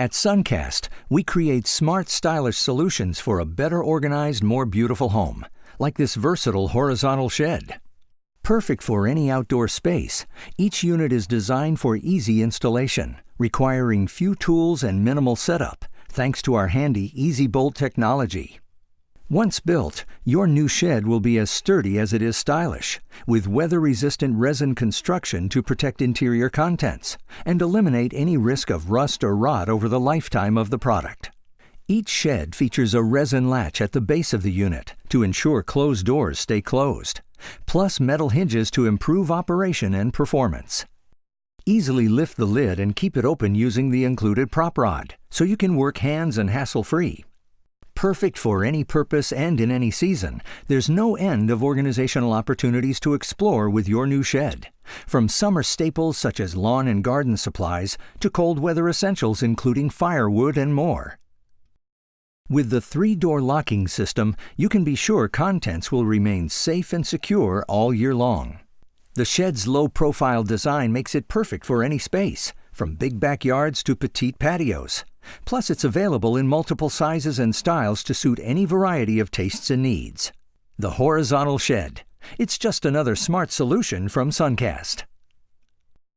At Suncast, we create smart, stylish solutions for a better organized, more beautiful home, like this versatile horizontal shed. Perfect for any outdoor space, each unit is designed for easy installation, requiring few tools and minimal setup, thanks to our handy Easy Bolt technology. Once built, your new shed will be as sturdy as it is stylish, with weather-resistant resin construction to protect interior contents and eliminate any risk of rust or rot over the lifetime of the product. Each shed features a resin latch at the base of the unit to ensure closed doors stay closed, plus metal hinges to improve operation and performance. Easily lift the lid and keep it open using the included prop rod, so you can work hands and hassle-free. Perfect for any purpose and in any season, there's no end of organizational opportunities to explore with your new shed. From summer staples such as lawn and garden supplies to cold weather essentials including firewood and more. With the three-door locking system, you can be sure contents will remain safe and secure all year long. The shed's low-profile design makes it perfect for any space, from big backyards to petite patios. Plus, it's available in multiple sizes and styles to suit any variety of tastes and needs. The Horizontal Shed. It's just another smart solution from Suncast.